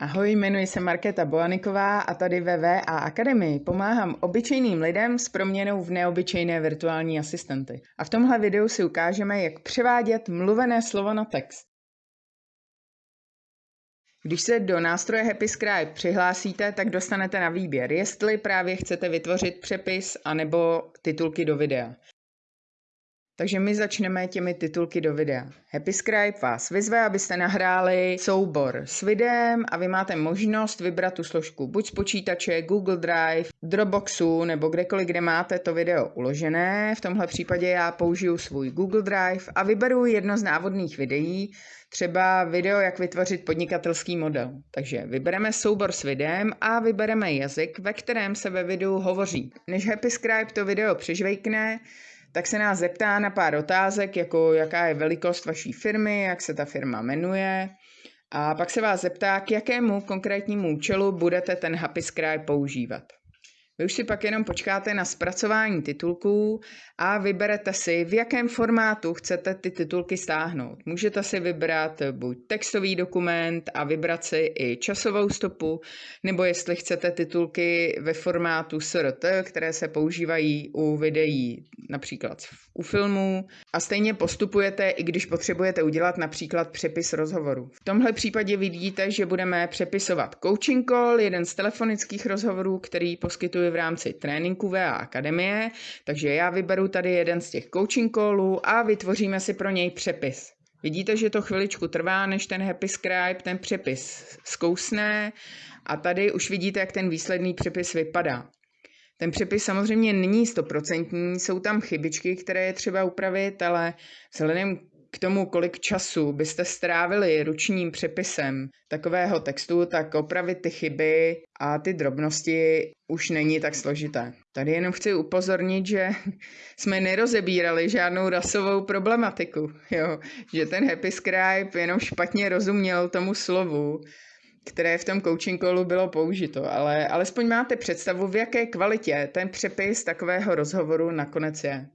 Ahoj, jmenuji se Markéta Boaniková a tady ve VA Akademii pomáhám obyčejným lidem s proměnou v neobyčejné virtuální asistenty. A v tomhle videu si ukážeme, jak převádět mluvené slovo na text. Když se do nástroje HappyScribe přihlásíte, tak dostanete na výběr, jestli právě chcete vytvořit přepis anebo titulky do videa. Takže my začneme těmi titulky do videa. Happy Scribe vás vyzve, abyste nahráli soubor s videem a vy máte možnost vybrat tu složku buď z počítače, Google Drive, Dropboxu nebo kdekoliv, kde máte to video uložené. V tomhle případě já použiju svůj Google Drive a vyberu jedno z návodných videí, třeba video, jak vytvořit podnikatelský model. Takže vybereme soubor s videem a vybereme jazyk, ve kterém se ve videu hovoří. Než Happy Scribe to video přežvejkne, tak se nás zeptá na pár otázek, jako jaká je velikost vaší firmy, jak se ta firma jmenuje, a pak se vás zeptá, k jakému konkrétnímu účelu budete ten Happy Scribe používat. Vy už si pak jenom počkáte na zpracování titulků a vyberete si, v jakém formátu chcete ty titulky stáhnout. Můžete si vybrat buď textový dokument a vybrat si i časovou stopu, nebo jestli chcete titulky ve formátu SRT, které se používají u videí například u filmů a stejně postupujete, i když potřebujete udělat například přepis rozhovoru. V tomhle případě vidíte, že budeme přepisovat coaching call, jeden z telefonických rozhovorů, který poskytuji v rámci tréninku VA Akademie, takže já vyberu tady jeden z těch coaching callů a vytvoříme si pro něj přepis. Vidíte, že to chviličku trvá, než ten Happy Scribe ten přepis zkousne a tady už vidíte, jak ten výsledný přepis vypadá. Ten přepis samozřejmě není stoprocentní, jsou tam chybičky, které je třeba upravit, ale vzhledem k tomu, kolik času byste strávili ručním přepisem takového textu, tak opravit ty chyby a ty drobnosti už není tak složité. Tady jenom chci upozornit, že jsme nerozebírali žádnou rasovou problematiku, jo? že ten Happy Scribe jenom špatně rozuměl tomu slovu které v tom coaching callu bylo použito, ale alespoň máte představu, v jaké kvalitě ten přepis takového rozhovoru nakonec je.